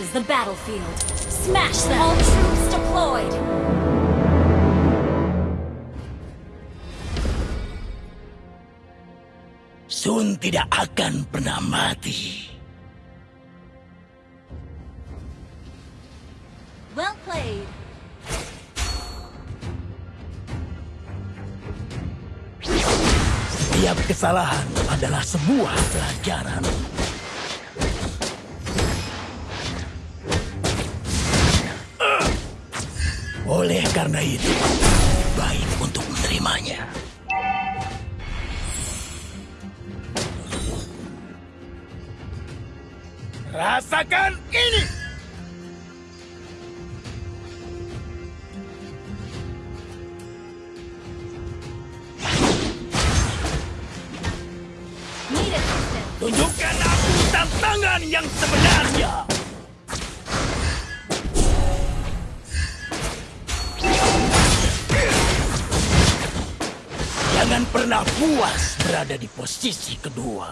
reaches the battlefield. Smash them! All troops deployed! Sun tidak akan pernah mati. Well played. Setiap kesalahan adalah sebuah pelajaran. Oleh karena itu, baik untuk menerimanya. Rasakan ini! Jangan pernah puas berada di posisi kedua.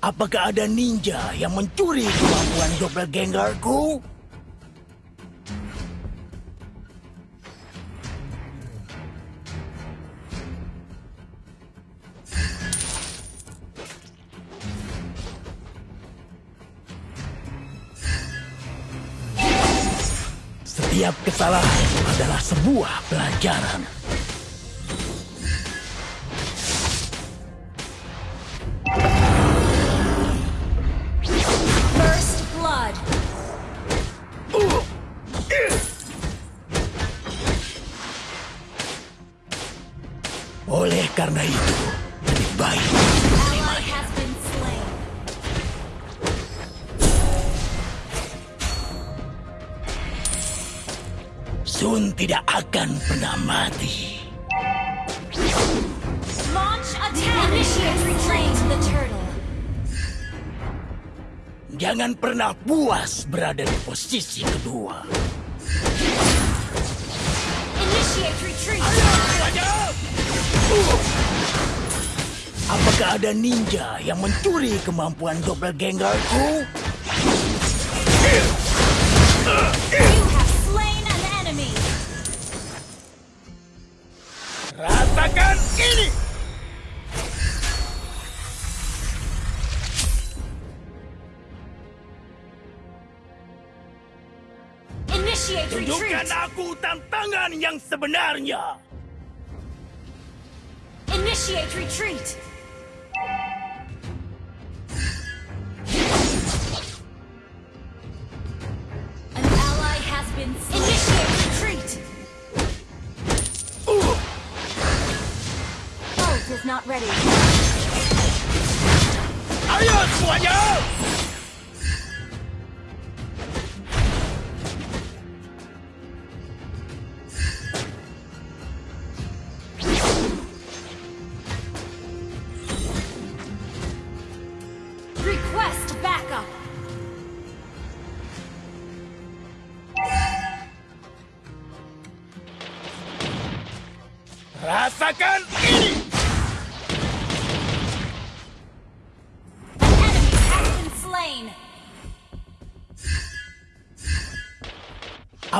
Apakah ada ninja yang mencuri kemampuan doppelgangerku? Setiap kesalahan adalah sebuah pelajaran. Sun tidak akan pernah mati. Launch attack. Initiate retreat. The turtle. Jangan pernah puas berada di posisi kedua. Initiate retreat. Apakah ada ninja yang mencuri kemampuan doppelgangerku? You Tunjukkan aku tantangan yang sebenarnya. Initiate retreat.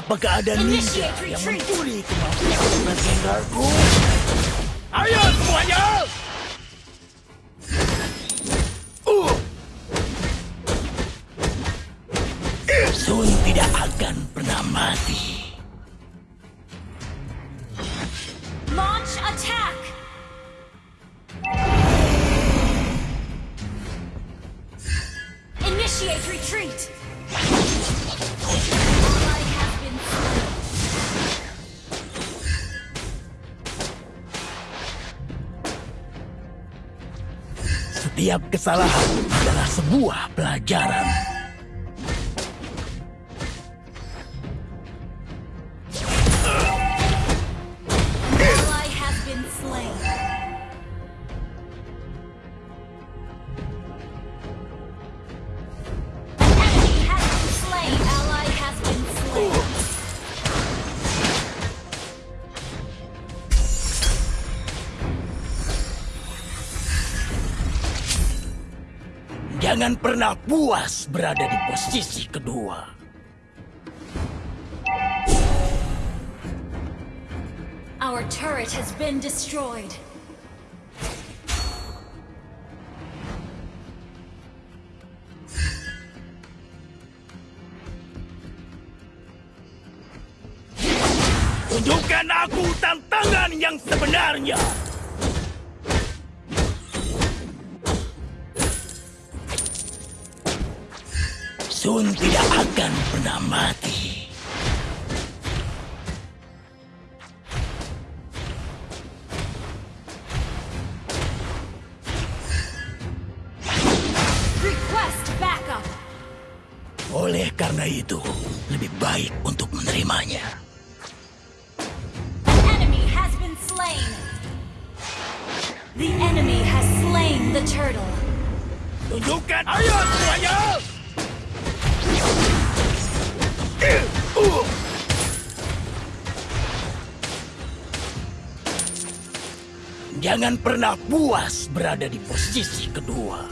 Apakah ada ninja yang mencuri kemampuan doppelgangerku? Ayo semuanya! Setiap kesalahan adalah sebuah pelajaran. Pernah puas berada di posisi kedua. Our turret has been destroyed. Tunjukkan aku tantangan yang sebenarnya. Sun tidak akan pernah mati. Oleh karena itu, lebih baik untuk menerimanya. Jangan pernah puas berada di posisi kedua.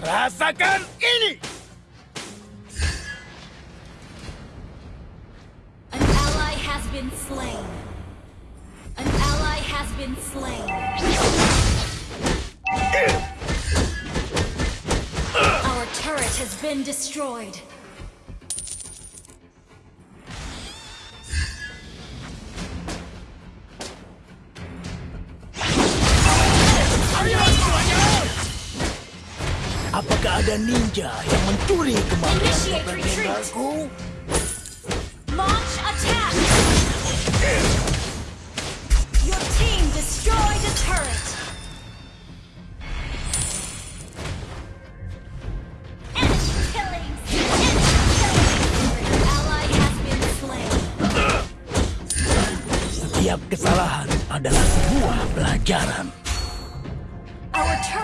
Rasakan ini! An ally has been slain. An ally has been slain. Our turret has been destroyed. Ada ninja yang mencuri kemampuan Initiate retreat. Gengarku? Launch attack! Your team destroyed a turret!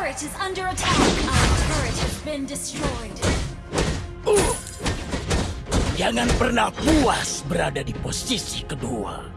Turret is under attack! Our turret has been destroyed. Uh. Jangan pernah puas berada di posisi kedua.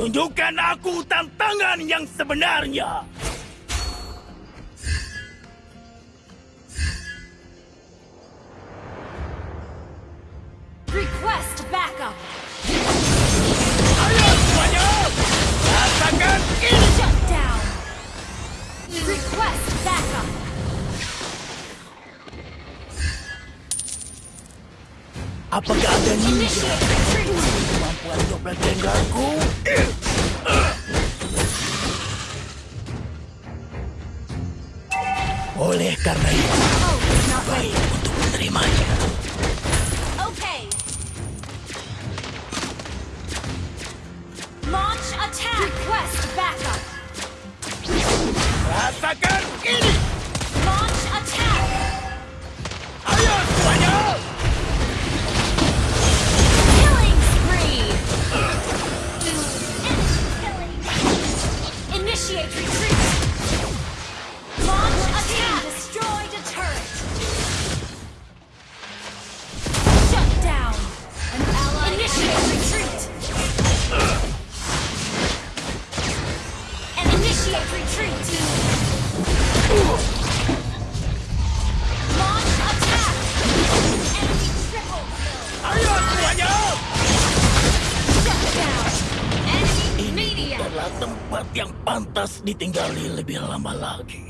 Tunjukkan aku tantangan yang sebenarnya. Oleh karena itu, Oh, it's not baik ready. untuk menerimanya. Okay. Launch attack! Request backup! Rasakan ini. Adalah tempat yang pantas ditinggali lebih lama lagi.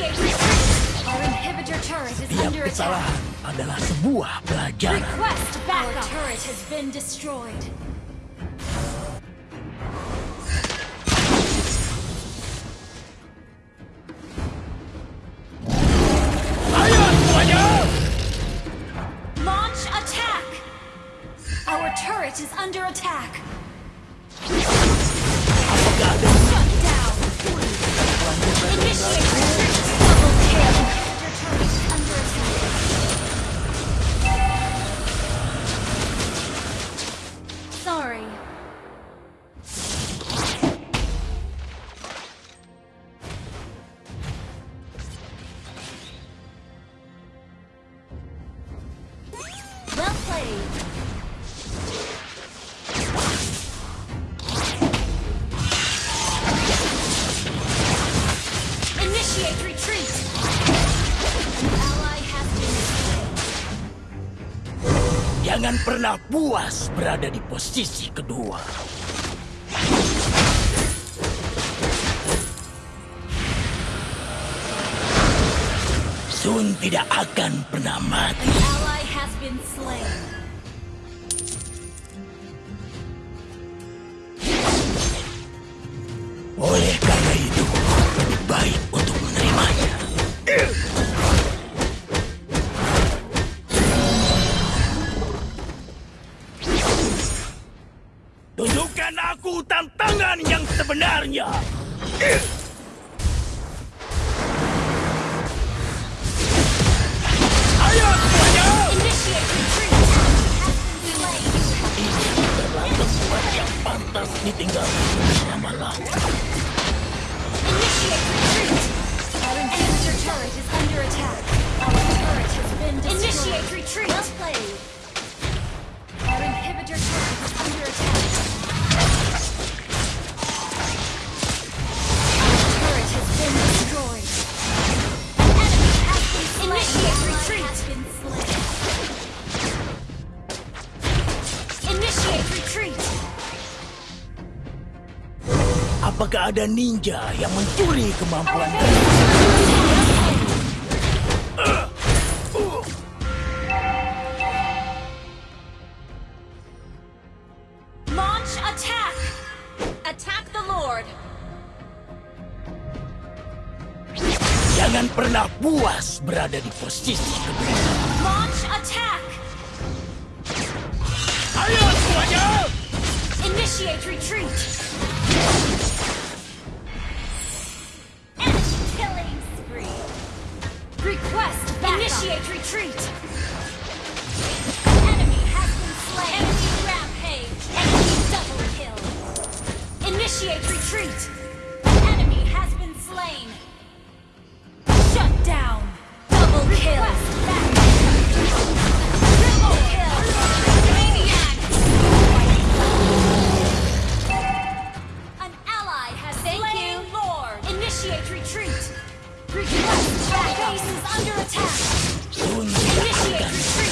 Attack. kesalahan adalah sebuah pelajaran. Request backup. Our turret has been destroyed. Pernah puas berada di posisi kedua. Sun tidak akan pernah mati. Oleh Ayo semuanya! Slain. Adalah pantas. Initiate retreat! Our inhibitor turret is under attack. Our turret has been destroyed. Initiate retreat! Well played. Our inhibitor turret is under attack. Apakah ada ninja yang mencuri kemampuan Launch attack! Attack the Lord! Jangan pernah puas berada di posisi kedua. Launch attack! Ayo semuanya! Initiate retreat! Initiate retreat! Enemy has been slain! Enemy rampage! Enemy double kill! Initiate retreat! Enemy has been slain! Shut down! Double kill! Triple kill! Maniac! An ally has slain Lord. Initiate retreat. Request backup. Base is under attack. Sun tidak Initiate akan retreat.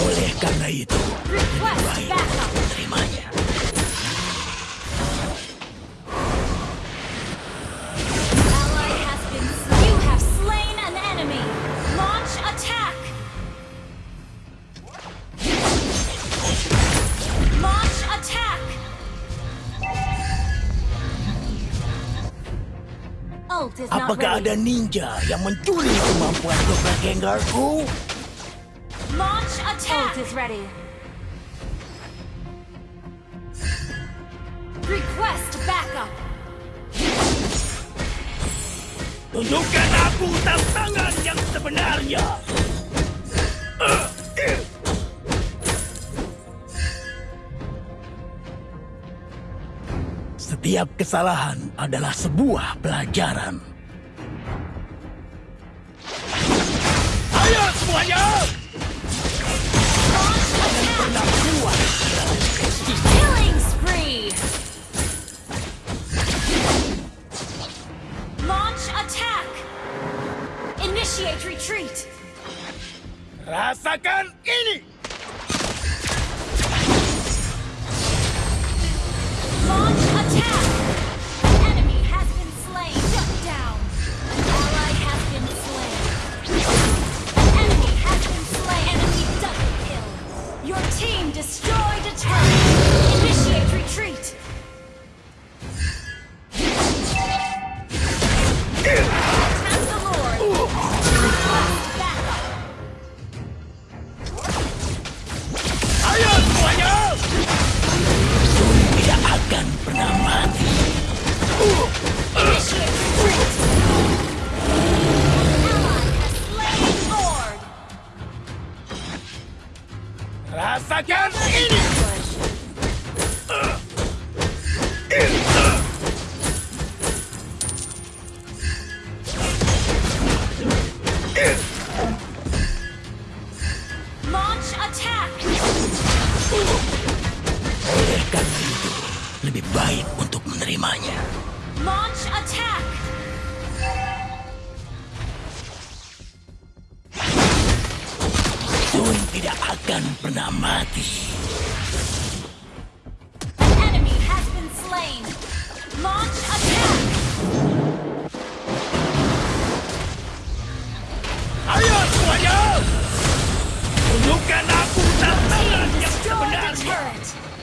Oleh karena itu, baik terimanya. Apakah ada ninja yang mencuri kemampuan Doppelgangerku? Launch attack! Ult is ready. Request backup. Tunjukkan aku tantangan yang sebenarnya. Setiap kesalahan adalah sebuah pelajaran. Ayo semuanya! Stop. Excellent!